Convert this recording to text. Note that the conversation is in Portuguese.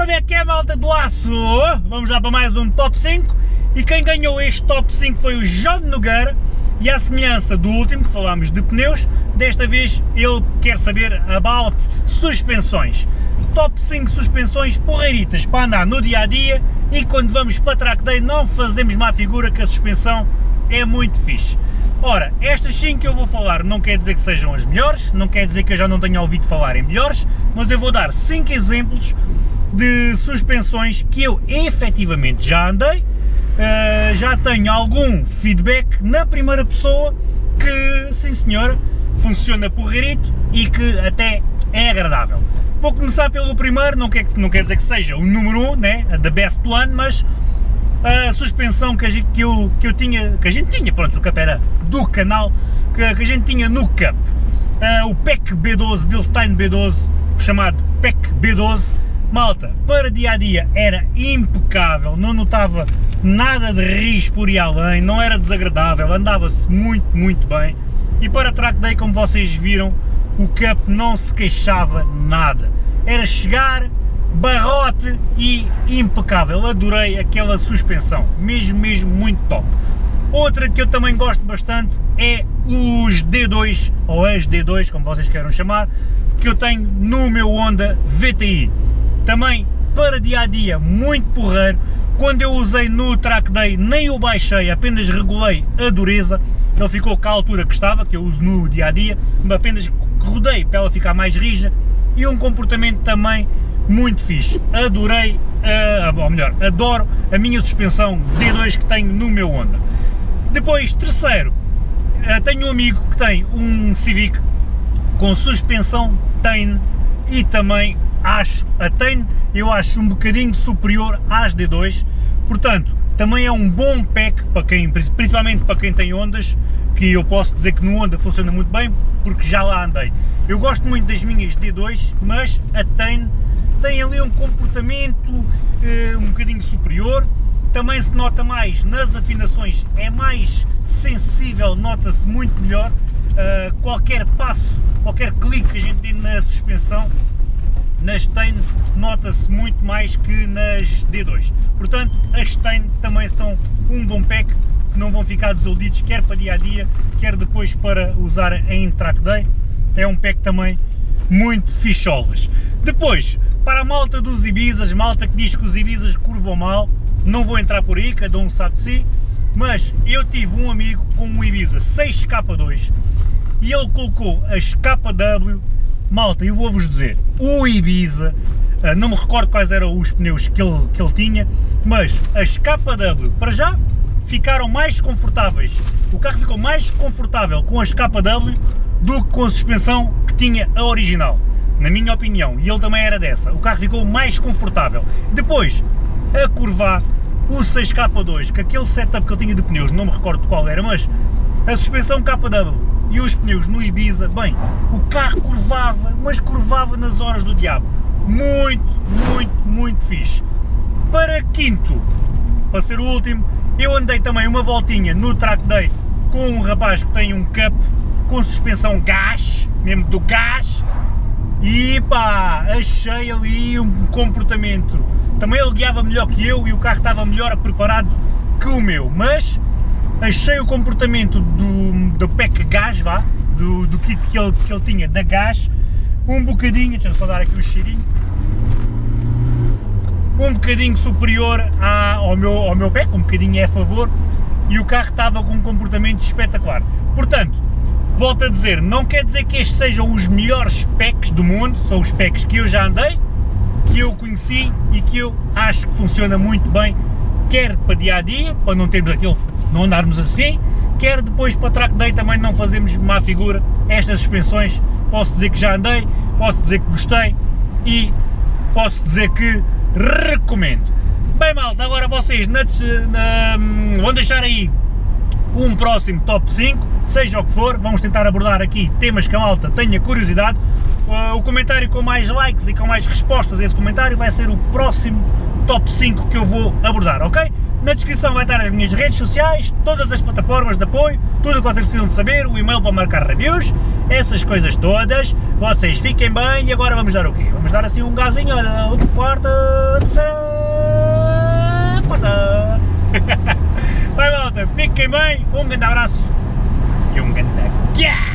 como é que é malta do aço? Vamos lá para mais um top 5 e quem ganhou este top 5 foi o João Nogueira e à semelhança do último que falámos de pneus, desta vez ele quer saber about suspensões. Top 5 suspensões porreiritas para andar no dia a dia e quando vamos para track day não fazemos má figura que a suspensão é muito fixe. Ora, estas 5 que eu vou falar não quer dizer que sejam as melhores, não quer dizer que eu já não tenha ouvido falar em melhores, mas eu vou dar 5 exemplos de suspensões que eu efetivamente já andei, uh, já tenho algum feedback na primeira pessoa que, sim senhor, funciona porreirito e que até é agradável. Vou começar pelo primeiro, não quer, não quer dizer que seja o número 1, um, né, the best one, mas a suspensão que, a gente, que, eu, que eu tinha, que a gente tinha, pronto, o cap era do canal, que, que a gente tinha no cap. Uh, o PEC B12, Bilstein B12, chamado PEC B12, malta, para dia a dia era impecável, não notava nada de risco por ir além, não era desagradável, andava-se muito, muito bem. E para track day, como vocês viram, o cap não se queixava nada. Era chegar, barrote e impecável, adorei aquela suspensão, mesmo, mesmo muito top. Outra que eu também gosto bastante é os D2, ou as D2, como vocês queiram chamar, que eu tenho no meu Honda VTI. Também para dia a dia, muito porreiro, quando eu usei no track day nem o baixei, apenas regulei a dureza, ele ficou com a altura que estava, que eu uso no dia a dia, apenas rodei para ela ficar mais rija e um comportamento também muito fixe, adorei, uh, ou melhor, adoro a minha suspensão D2 que tenho no meu Honda. Depois, terceiro, uh, tenho um amigo que tem um Civic com suspensão Tain e também acho, a eu acho um bocadinho superior às D2, portanto, também é um bom pack para quem, principalmente para quem tem ondas, que eu posso dizer que no Honda funciona muito bem, porque já lá andei. Eu gosto muito das minhas D2, mas a Tain tem ali um comportamento uh, um bocadinho superior, também se nota mais nas afinações, é mais sensível, nota-se muito melhor, uh, qualquer passo, qualquer clique que a gente tem na suspensão, nas Stein nota-se muito mais que nas D2, portanto as Stein também são um bom pack, que não vão ficar desiludidos quer para dia a dia, quer depois para usar em track day, é um pack também muito ficholas. Depois, para a malta dos Ibizas, malta que diz que os Ibizas curvam mal, não vou entrar por aí, cada um sabe de si, mas eu tive um amigo com um Ibiza 6K2 e ele colocou as KW, malta, eu vou-vos dizer, o Ibiza, ah, não me recordo quais eram os pneus que ele, que ele tinha, mas as KW, para já, ficaram mais confortáveis, o carro ficou mais confortável com as KW do que com a suspensão que tinha a original na minha opinião, e ele também era dessa, o carro ficou mais confortável. Depois, a curvar o 6K2, que aquele setup que ele tinha de pneus, não me recordo qual era, mas a suspensão KW e os pneus no Ibiza, bem, o carro curvava, mas curvava nas horas do diabo. Muito, muito, muito fixe. Para quinto, para ser o último, eu andei também uma voltinha no track day com um rapaz que tem um cup com suspensão gás, mesmo do gás, e pá, achei ali um comportamento, também ele guiava melhor que eu e o carro estava melhor preparado que o meu, mas achei o comportamento do, do PEC gás, vá, do, do kit que ele, que ele tinha da gás, um bocadinho, deixa-me só dar aqui um cheirinho, um bocadinho superior à, ao, meu, ao meu PEC, um bocadinho é a favor, e o carro estava com um comportamento espetacular. Portanto, volto a dizer, não quer dizer que estes sejam os melhores specs do mundo, são os specs que eu já andei, que eu conheci e que eu acho que funciona muito bem, quer para dia a dia, para não termos aquilo, não andarmos assim, quer depois para track day também não fazemos má figura, estas suspensões posso dizer que já andei, posso dizer que gostei e posso dizer que recomendo. Bem malta, agora vocês na, na, vão deixar aí um próximo top 5, seja o que for, vamos tentar abordar aqui temas que a malta tenha curiosidade. Uh, o comentário com mais likes e com mais respostas a esse comentário vai ser o próximo top 5 que eu vou abordar, ok? Na descrição vai estar as minhas redes sociais, todas as plataformas de apoio, tudo o que vocês precisam de saber, o e-mail para marcar reviews, essas coisas todas. Vocês fiquem bem e agora vamos dar o quê? Vamos dar assim um gazinho, olha, quarta, terceira, quarta. Vai malta, fiquem bem, um grande abraço e um grande... Yeah!